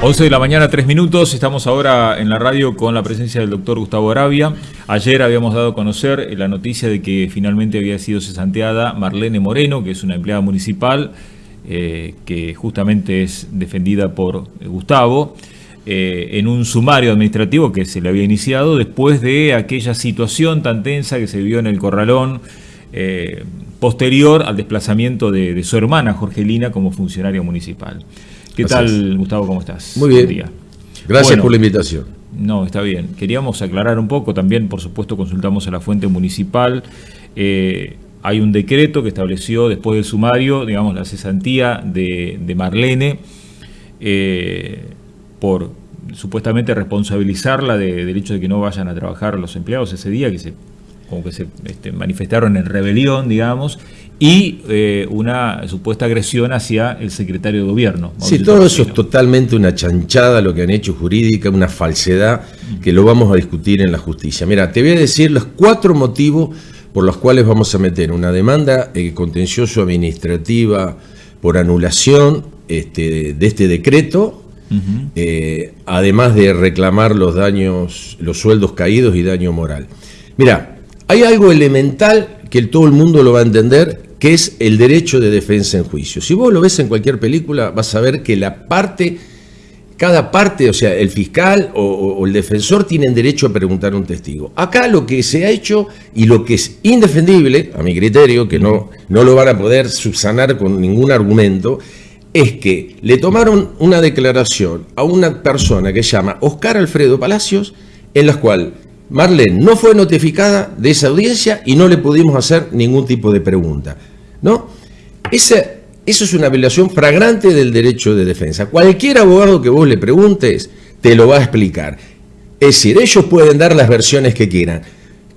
11 de la mañana, 3 minutos. Estamos ahora en la radio con la presencia del doctor Gustavo Arabia. Ayer habíamos dado a conocer la noticia de que finalmente había sido cesanteada Marlene Moreno, que es una empleada municipal, eh, que justamente es defendida por Gustavo, eh, en un sumario administrativo que se le había iniciado después de aquella situación tan tensa que se vio en el Corralón. Eh, posterior al desplazamiento de, de su hermana Jorgelina como funcionaria municipal. ¿Qué tal, Gustavo? ¿Cómo estás? Muy bien. Gracias por la invitación. No, está bien. Queríamos aclarar un poco, también por supuesto consultamos a la fuente municipal. Eh, hay un decreto que estableció después del sumario, digamos, la cesantía de, Marlene eh, por supuestamente responsabilizarla del hecho de que no vayan a trabajar los empleados ese día, que se como que se este, manifestaron en rebelión, digamos, y eh, una supuesta agresión hacia el secretario de gobierno. sí, todo eso es totalmente una chanchada lo que han hecho jurídica, una falsedad que lo vamos a discutir en la justicia. Mira, te voy a decir los cuatro motivos por los cuales vamos a meter una demanda eh, contencioso administrativa por anulación este, de este decreto, eh, además de reclamar los daños, los sueldos caídos y daño moral. Mira, hay algo elemental que todo el mundo lo va a entender, que es el derecho de defensa en juicio. Si vos lo ves en cualquier película, vas a ver que la parte, cada parte, o sea, el fiscal o, el defensor tienen derecho a preguntar a un testigo. Acá lo que se ha hecho y lo que es indefendible, a mi criterio, que no, no lo van a poder subsanar con ningún argumento, es que le tomaron una declaración a una persona que se llama Oscar Alfredo Palacios, en la cual Marlene no fue notificada de esa audiencia y no le pudimos hacer ningún tipo de pregunta. ¿no? eso es una violación fragrante del derecho de defensa. Cualquier abogado que vos le preguntes te lo va a explicar. Es decir, ellos pueden dar las versiones que quieran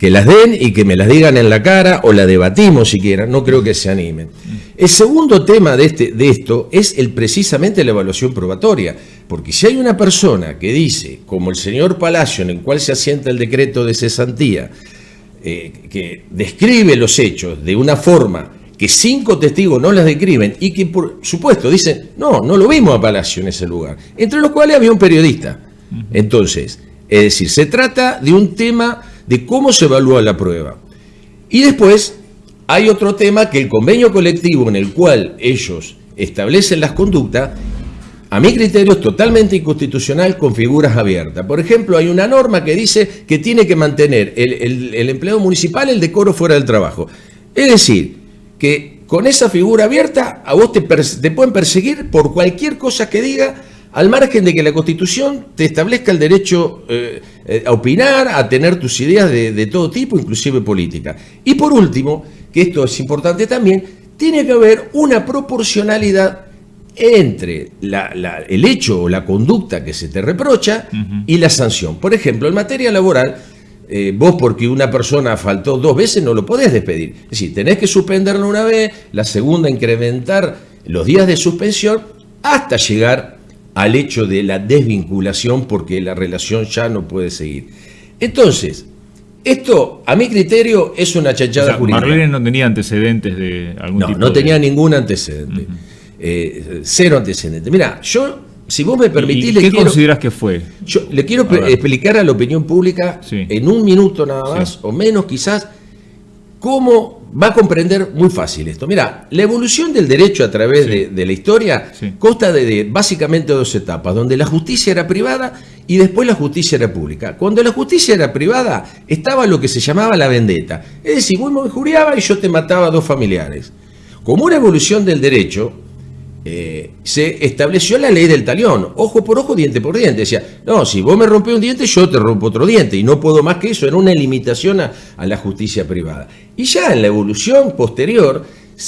que las den y que me las digan en la cara o la debatimos si quieran, no creo que se animen. El segundo tema de, este, de esto es el, precisamente la evaluación probatoria, porque si hay una persona que dice, como el señor Palacio, en el cual se asienta el decreto de cesantía, eh, que describe los hechos de una forma que cinco testigos no las describen y que por supuesto dicen, no, no lo vimos a Palacio en ese lugar, entre los cuales había un periodista. Entonces, es decir, se trata de un tema de cómo se evalúa la prueba. Y después hay otro tema que el convenio colectivo en el cual ellos establecen las conductas, a mi criterio es totalmente inconstitucional con figuras abiertas. Por ejemplo, hay una norma que dice que tiene que mantener el, empleado municipal el decoro fuera del trabajo. Es decir, que con esa figura abierta a vos te, te pueden perseguir por cualquier cosa que diga al margen de que la Constitución te establezca el derecho eh, eh, a opinar, a tener tus ideas de, todo tipo, inclusive política. Y por último, que esto es importante también, tiene que haber una proporcionalidad entre el hecho o la conducta que se te reprocha y la sanción. Por ejemplo, en materia laboral, eh, vos porque una persona faltó dos veces no lo podés despedir. Es decir, tenés que suspenderlo una vez, la segunda incrementar los días de suspensión hasta llegar al hecho de la desvinculación porque la relación ya no puede seguir. Entonces, esto, a mi criterio, es una chanchada jurídica. Marlene no tenía antecedentes de algún no, tipo No, tenía ningún antecedente. Eh, cero antecedentes. Mira, yo, si vos me permitís... ¿Y ¿Qué consideras que fue? Yo le quiero explicar a la opinión pública, en un minuto nada más, o menos quizás, cómo va a comprender muy fácil esto. Mira, la evolución del derecho a través de, la historia consta de, básicamente dos etapas, donde la justicia era privada y después la justicia era pública. Cuando la justicia era privada, estaba lo que se llamaba la vendetta. Es decir, vos me injuriaba y yo te mataba a dos familiares. Como una evolución del derecho, eh, se estableció la ley del talión, ojo por ojo, diente por diente. Decía, no, si vos me rompes un diente, yo te rompo otro diente, y no puedo más que eso, era una limitación a, la justicia privada. Y ya en la evolución posterior,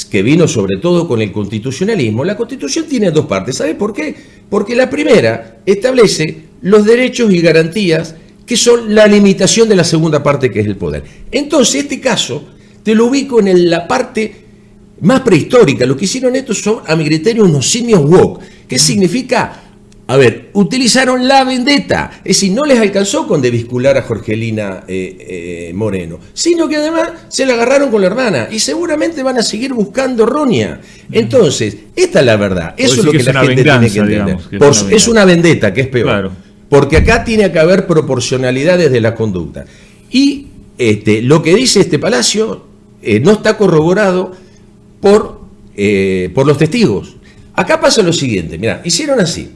que vino sobre todo con el constitucionalismo, la constitución tiene dos partes. ¿Sabes por qué? Porque la primera establece los derechos y garantías que son la limitación de la segunda parte, que es el poder. Entonces, este caso te lo ubico en la parte más prehistórica. Lo que hicieron estos son, a mi criterio, unos simios woke. ¿Qué significa a ver, utilizaron la vendetta, es decir, no les alcanzó con desviscular a Jorgelina eh, eh, Moreno, sino que además se la agarraron con la hermana y seguramente van a seguir buscando Ronia. Entonces, esta es la verdad, eso es lo que, la gente tiene que entender. es, una vendetta, que es peor. Porque acá tiene que haber proporcionalidades de la conducta. Y este, lo que dice este palacio eh, no está corroborado por, por los testigos. Acá pasa lo siguiente, mira, hicieron así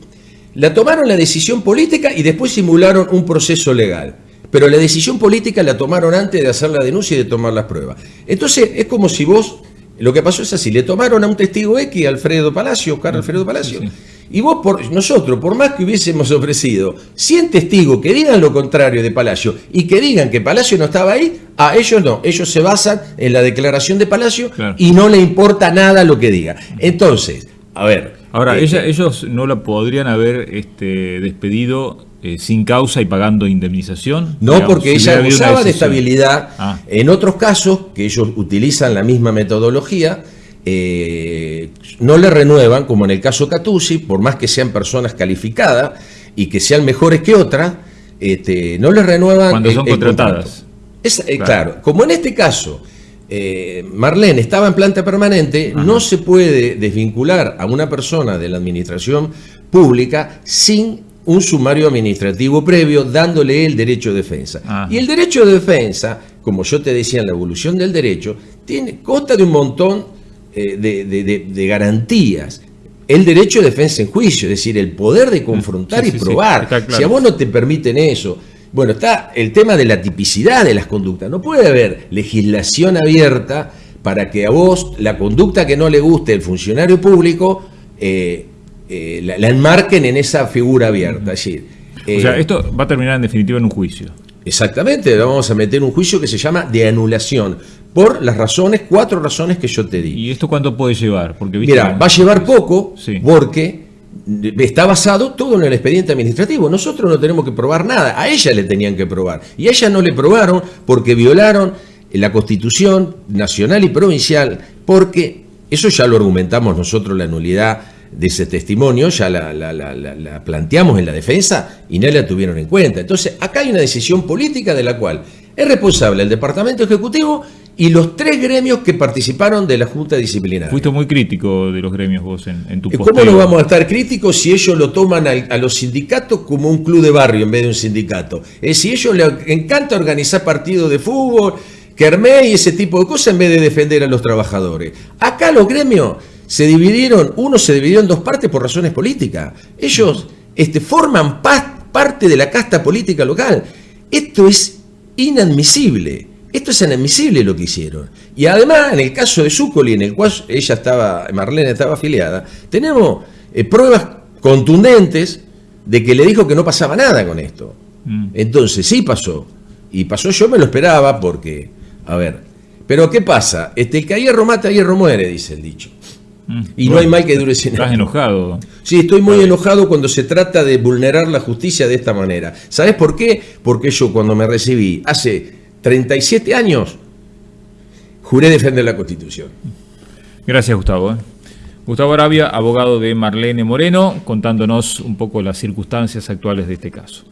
la tomaron la decisión política y después simularon un proceso legal. Pero la decisión política la tomaron antes de hacer la denuncia y de tomar las pruebas. Entonces es como si vos, lo que pasó es así, le tomaron a un testigo X, Alfredo Palacio, Oscar Alfredo Palacio, y vos, por, nosotros, por más que hubiésemos ofrecido 100 testigos que digan lo contrario de Palacio y que digan que Palacio no estaba ahí, a ellos no, ellos se basan en la declaración de Palacio y no le importa nada lo que diga. Entonces, a ver, Ahora, este, ellos no la podrían haber este, despedido eh, sin causa y pagando indemnización. No, porque ella abusaba de estabilidad. Ah. En otros casos, que ellos utilizan la misma metodología, eh, no le renuevan, como en el caso Catuzzi, por más que sean personas calificadas y que sean mejores que otras, este, no le renuevan. Cuando son contratadas. Eh, claro, como en este caso eh, Marlene estaba en planta permanente, no se puede desvincular a una persona de la administración pública sin un sumario administrativo previo dándole el derecho de defensa. Y el derecho de defensa, como yo te decía en la evolución del derecho, tiene, consta de un montón eh, de, garantías. El derecho de defensa en juicio, es decir, el poder de confrontar y probar. Si a vos no te permiten eso, bueno, está el tema de la tipicidad de las conductas. No puede haber legislación abierta para que a vos la conducta que no le guste el funcionario público eh, eh, la, enmarquen en esa figura abierta. o sea, esto va a terminar en definitiva en un juicio. Exactamente, vamos a meter un juicio que se llama de anulación, por las razones, cuatro razones que yo te di. ¿Y esto cuánto puede llevar? Porque, Mira, va a llevar poco, porque está basado todo en el expediente administrativo. Nosotros no tenemos que probar nada, a ella le tenían que probar. Y a ella no le probaron porque violaron la Constitución nacional y provincial, porque eso ya lo argumentamos nosotros, la nulidad de ese testimonio, ya la, planteamos en la defensa y no la tuvieron en cuenta. Entonces, acá hay una decisión política de la cual es responsable el Departamento Ejecutivo y los tres gremios que participaron de la Junta Disciplinaria. Fuiste muy crítico de los gremios vos en, tu posteo. ¿Cómo no vamos a estar críticos si ellos lo toman a, los sindicatos como un club de barrio en vez de un sindicato? Es si ellos les encanta organizar partidos de fútbol, kermés y ese tipo de cosas en vez de defender a los trabajadores. Acá los gremios se dividieron, uno se dividió en dos partes por razones políticas. Ellos este, forman parte de la casta política local. Esto es inadmisible. Esto es inadmisible lo que hicieron. Y además, en el caso de Zúcoli, en el cual ella estaba, Marlene estaba afiliada, tenemos eh, pruebas contundentes de que le dijo que no pasaba nada con esto. Mm. Entonces, sí pasó. Y pasó, yo me lo esperaba porque, a ver, pero ¿qué pasa? Este, el que a hierro mata, a hierro muere, dice el dicho. Mm. Y no hay mal que dure sin Estás enojado. Sí, estoy muy enojado cuando se trata de vulnerar la justicia de esta manera. ¿Sabes por qué? Porque yo cuando me recibí hace 37 años, juré defender la Constitución. Gracias, Gustavo. ¿eh? Gustavo Arabia, abogado de Marlene Moreno, contándonos un poco las circunstancias actuales de este caso.